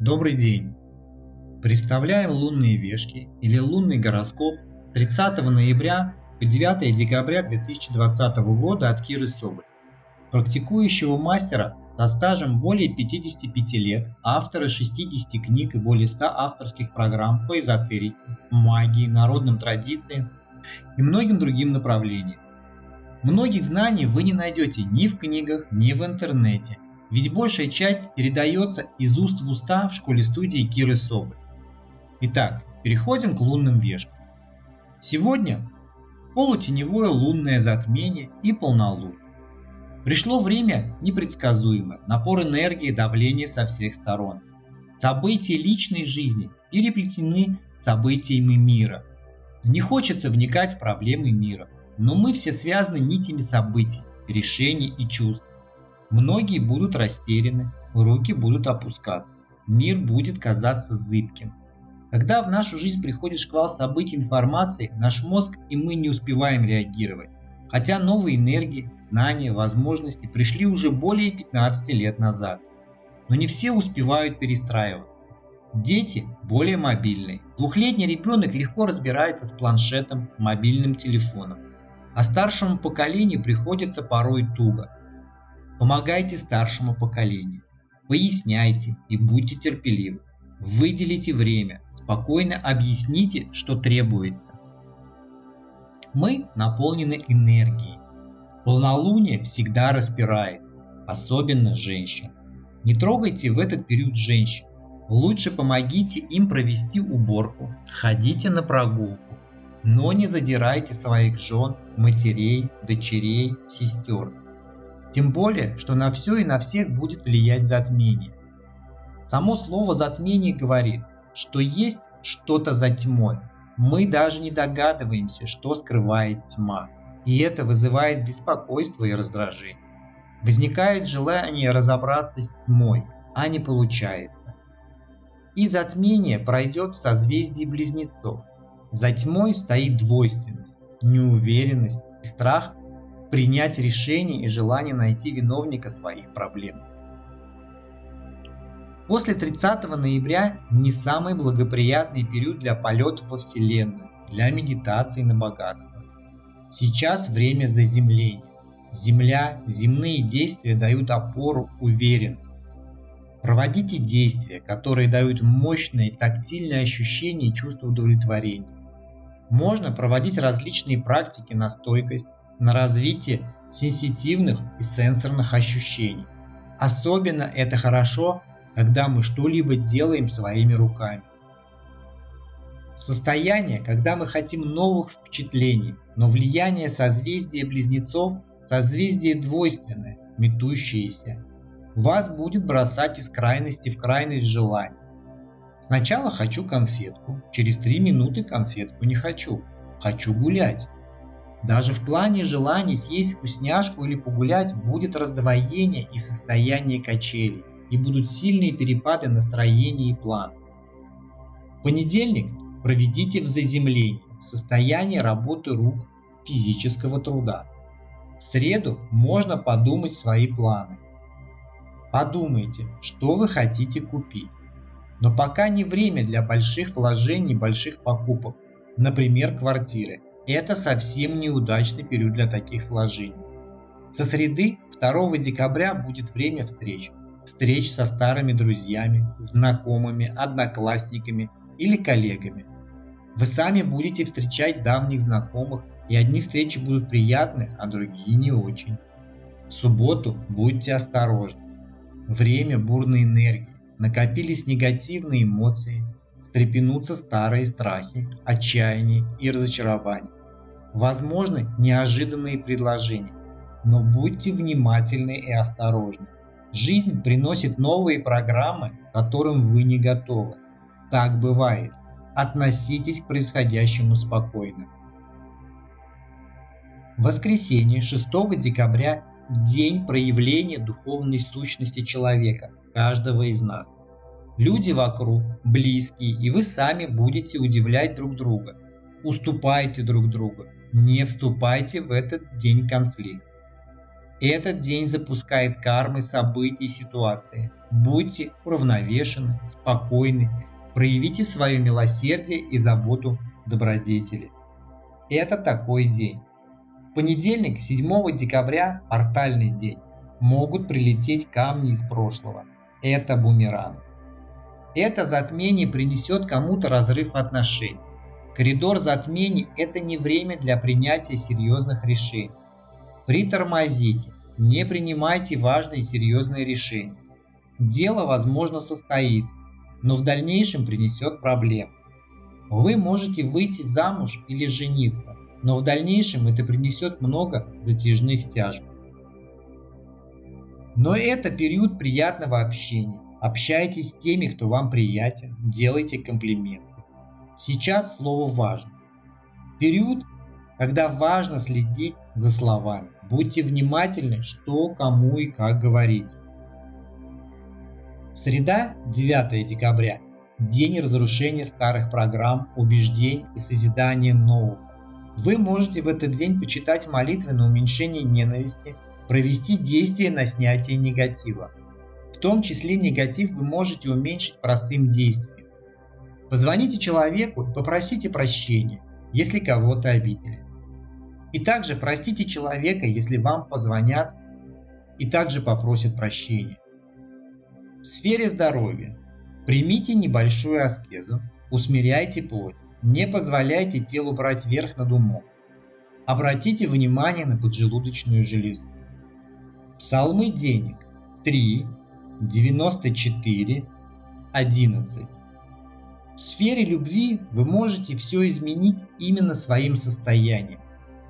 Добрый день! Представляем лунные вешки или лунный гороскоп 30 ноября по 9 декабря 2020 года от Киры Соболь, практикующего мастера со стажем более 55 лет, автора 60 книг и более 100 авторских программ по эзотерике, магии, народным традициям и многим другим направлениям. Многих знаний вы не найдете ни в книгах, ни в интернете – ведь большая часть передается из уст в уста в школе-студии Киры Соболь. Итак, переходим к лунным вешкам. Сегодня полутеневое лунное затмение и полнолуние. Пришло время непредсказуемое, напор энергии и давления со всех сторон. События личной жизни переплетены событиями мира. Не хочется вникать в проблемы мира, но мы все связаны нитями событий, решений и чувств. Многие будут растеряны, руки будут опускаться, мир будет казаться зыбким. Когда в нашу жизнь приходит шквал событий информации, наш мозг и мы не успеваем реагировать. Хотя новые энергии, знания, возможности пришли уже более 15 лет назад. Но не все успевают перестраиваться. Дети более мобильные. Двухлетний ребенок легко разбирается с планшетом, мобильным телефоном. А старшему поколению приходится порой туго. Помогайте старшему поколению. Поясняйте и будьте терпеливы. Выделите время, спокойно объясните, что требуется. Мы наполнены энергией. Полнолуние всегда распирает, особенно женщин. Не трогайте в этот период женщин. Лучше помогите им провести уборку, сходите на прогулку, но не задирайте своих жен, матерей, дочерей, сестер. Тем более, что на все и на всех будет влиять затмение. Само слово затмение говорит, что есть что-то за тьмой. Мы даже не догадываемся, что скрывает тьма. И это вызывает беспокойство и раздражение. Возникает желание разобраться с тьмой, а не получается. И затмение пройдет в созвездии близнецов. За тьмой стоит двойственность, неуверенность и страх принять решение и желание найти виновника своих проблем. После 30 ноября не самый благоприятный период для полетов во Вселенную, для медитации на богатство. Сейчас время заземления. Земля, земные действия дают опору, уверенность. Проводите действия, которые дают мощные тактильные ощущения и чувство удовлетворения. Можно проводить различные практики на стойкость, на развитие сенситивных и сенсорных ощущений. Особенно это хорошо, когда мы что-либо делаем своими руками. Состояние, когда мы хотим новых впечатлений, но влияние созвездия близнецов – созвездие двойственное, метущееся. Вас будет бросать из крайности в крайность желаний. Сначала хочу конфетку, через три минуты конфетку не хочу, хочу гулять. Даже в плане желаний съесть вкусняшку или погулять будет раздвоение и состояние качелей, и будут сильные перепады настроения и плана. В понедельник проведите в заземлении, в состоянии работы рук, физического труда. В среду можно подумать свои планы. Подумайте, что вы хотите купить. Но пока не время для больших вложений, больших покупок, например, квартиры. Это совсем неудачный период для таких вложений. Со среды 2 декабря будет время встреч. Встреч со старыми друзьями, знакомыми, одноклассниками или коллегами. Вы сами будете встречать давних знакомых, и одни встречи будут приятны, а другие не очень. В субботу будьте осторожны. Время бурной энергии, накопились негативные эмоции, встрепенутся старые страхи, отчаяние и разочарование. Возможны неожиданные предложения, но будьте внимательны и осторожны. Жизнь приносит новые программы, которым вы не готовы. Так бывает. Относитесь к происходящему спокойно. Воскресенье 6 декабря – день проявления духовной сущности человека, каждого из нас. Люди вокруг, близкие, и вы сами будете удивлять друг друга. Уступайте друг другу, не вступайте в этот день конфликт. Этот день запускает кармы событий и ситуации. Будьте уравновешены, спокойны, проявите свое милосердие и заботу добродетели. Это такой день. Понедельник, 7 декабря, портальный день. Могут прилететь камни из прошлого. Это бумеранг. Это затмение принесет кому-то разрыв отношений. Коридор затмений – это не время для принятия серьезных решений. Притормозите, не принимайте важные серьезные решения. Дело, возможно, состоится, но в дальнейшем принесет проблемы. Вы можете выйти замуж или жениться, но в дальнейшем это принесет много затяжных тяжб. Но это период приятного общения. Общайтесь с теми, кто вам приятен, делайте комплименты. Сейчас слово важно. Период, когда важно следить за словами. Будьте внимательны, что, кому и как говорить. Среда, 9 декабря. День разрушения старых программ, убеждений и созидания нового. Вы можете в этот день почитать молитвы на уменьшение ненависти, провести действия на снятие негатива. В том числе негатив вы можете уменьшить простым действием. Позвоните человеку и попросите прощения, если кого-то обидели. И также простите человека, если вам позвонят и также попросят прощения. В сфере здоровья примите небольшую аскезу, усмиряйте плоть, не позволяйте телу брать верх над умом. Обратите внимание на поджелудочную железу. Псалмы денег 3, 94, 11. В сфере любви вы можете все изменить именно своим состоянием.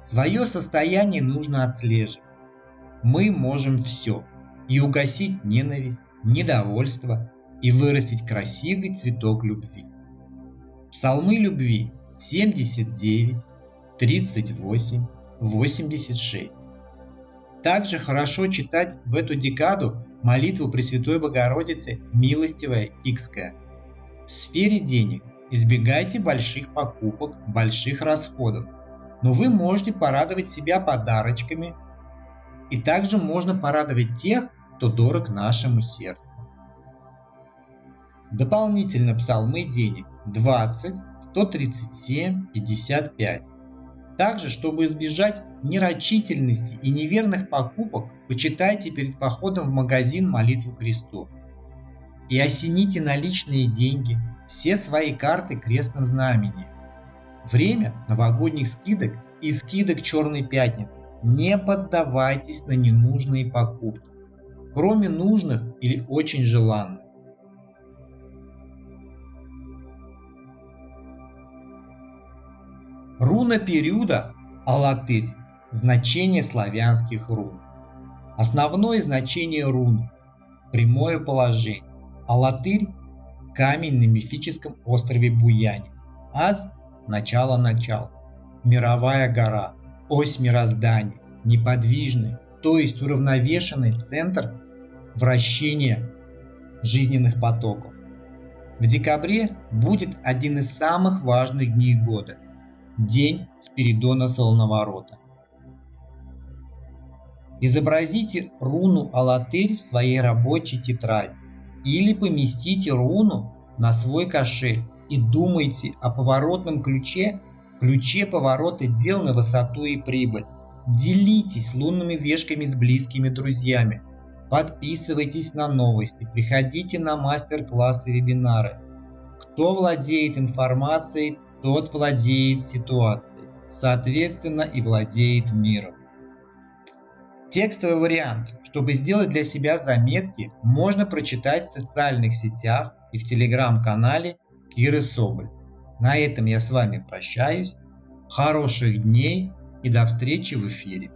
Свое состояние нужно отслеживать. Мы можем все. И угасить ненависть, недовольство, и вырастить красивый цветок любви. Псалмы любви 79, 38, 86. Также хорошо читать в эту декаду молитву Пресвятой Богородицы «Милостивая Икская». В сфере денег избегайте больших покупок, больших расходов, но вы можете порадовать себя подарочками, и также можно порадовать тех, кто дорог нашему сердцу. Дополнительно псалмы денег 20, 137, 55. Также, чтобы избежать нерочительности и неверных покупок, почитайте перед походом в магазин молитву кресту. И осените наличные деньги, все свои карты крестным знамением. Время новогодних скидок и скидок Черной Пятницы. Не поддавайтесь на ненужные покупки, кроме нужных или очень желанных. Руна периода – Алатырь, значение славянских рун. Основное значение руны – прямое положение. Алатырь – камень на мифическом острове Буяне. Аз – начало начал. Мировая гора, ось мироздания, неподвижный, то есть уравновешенный центр вращения жизненных потоков. В декабре будет один из самых важных дней года – День Спиридона Солоноворота. Изобразите руну Алатырь в своей рабочей тетради или поместите руну на свой кошель и думайте о поворотном ключе, ключе поворота дел на высоту и прибыль. Делитесь лунными вешками с близкими друзьями. Подписывайтесь на новости, приходите на мастер-классы и вебинары. Кто владеет информацией, тот владеет ситуацией, соответственно и владеет миром. Текстовый вариант. Чтобы сделать для себя заметки, можно прочитать в социальных сетях и в телеграм-канале Киры Соболь. На этом я с вами прощаюсь. Хороших дней и до встречи в эфире.